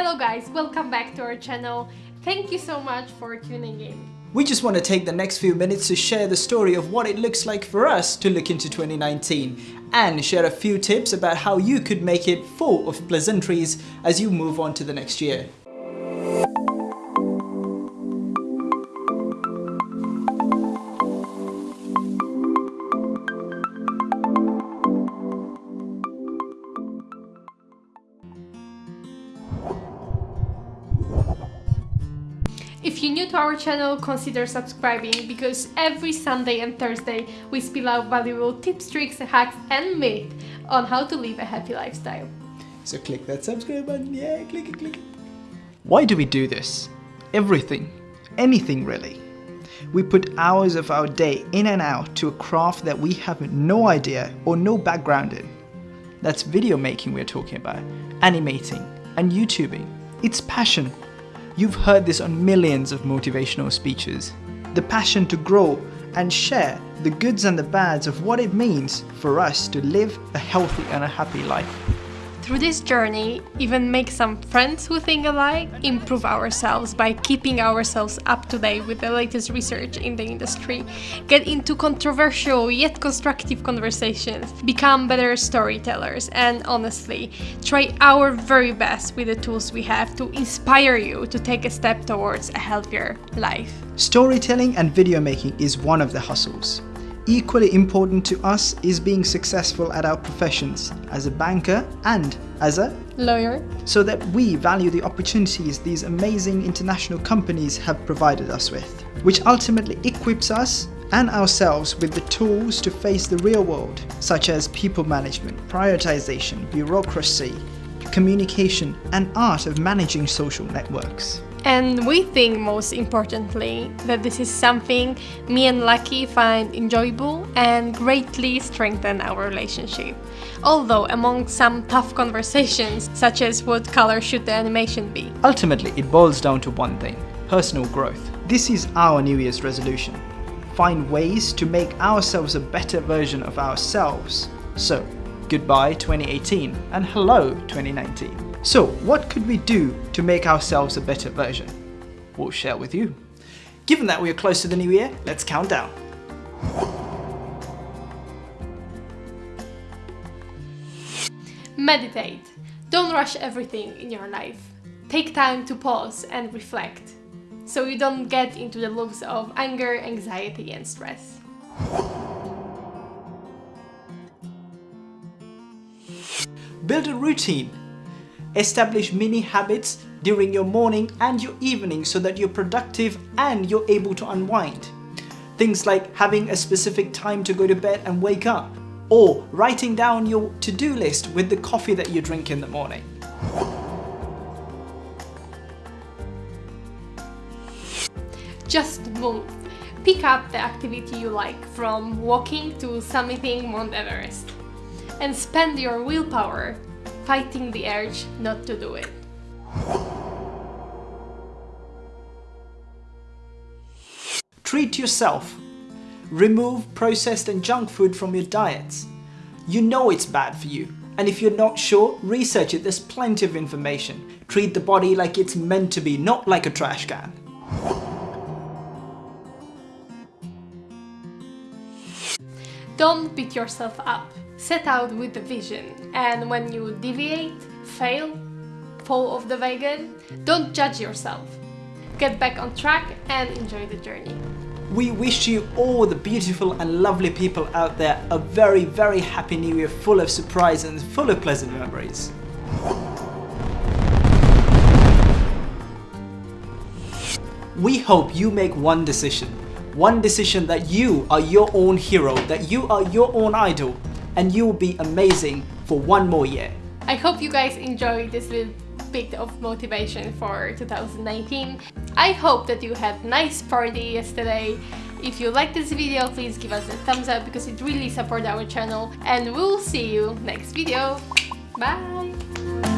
Hello guys, welcome back to our channel. Thank you so much for tuning in. We just want to take the next few minutes to share the story of what it looks like for us to look into 2019 and share a few tips about how you could make it full of pleasantries as you move on to the next year. If you're new to our channel, consider subscribing because every Sunday and Thursday we spill out valuable tips, tricks, hacks and myths on how to live a happy lifestyle. So click that subscribe button, yeah, click it, click it. Why do we do this? Everything. Anything really. We put hours of our day in and out to a craft that we have no idea or no background in. That's video making we're talking about, animating and YouTubing. It's passion. You've heard this on millions of motivational speeches. The passion to grow and share the goods and the bads of what it means for us to live a healthy and a happy life. Through this journey, even make some friends who think alike, improve ourselves by keeping ourselves up to date with the latest research in the industry, get into controversial yet constructive conversations, become better storytellers, and honestly, try our very best with the tools we have to inspire you to take a step towards a healthier life. Storytelling and video making is one of the hustles. Equally important to us is being successful at our professions as a banker and as a Lawyer, so that we value the opportunities these amazing international companies have provided us with, which ultimately equips us and ourselves with the tools to face the real world, such as people management, prioritization, bureaucracy, communication, and art of managing social networks. And we think most importantly that this is something me and Lucky find enjoyable and greatly strengthen our relationship. Although among some tough conversations, such as what color should the animation be? Ultimately, it boils down to one thing personal growth. This is our New Year's resolution. Find ways to make ourselves a better version of ourselves. So, goodbye 2018 and hello 2019. So, what could we do to make ourselves a better version? We'll share with you. Given that we are close to the new year, let's count down. Meditate. Don't rush everything in your life. Take time to pause and reflect so you don't get into the loops of anger, anxiety and stress. Build a routine. Establish mini habits during your morning and your evening so that you're productive and you're able to unwind. Things like having a specific time to go to bed and wake up, or writing down your to-do list with the coffee that you drink in the morning. Just move. Pick up the activity you like, from walking to summiting Mount Everest. And spend your willpower fighting the urge not to do it. Treat yourself. Remove processed and junk food from your diets. You know it's bad for you, and if you're not sure, research it, there's plenty of information. Treat the body like it's meant to be, not like a trash can. Don't beat yourself up. Set out with the vision, and when you deviate, fail, fall off the wagon, don't judge yourself. Get back on track and enjoy the journey. We wish you all the beautiful and lovely people out there a very, very happy new year full of surprises and full of pleasant memories. We hope you make one decision. One decision that you are your own hero, that you are your own idol, and you will be amazing for one more year. I hope you guys enjoyed this little bit of motivation for 2019. I hope that you had nice party yesterday. If you like this video, please give us a thumbs up because it really supports our channel and we'll see you next video. Bye!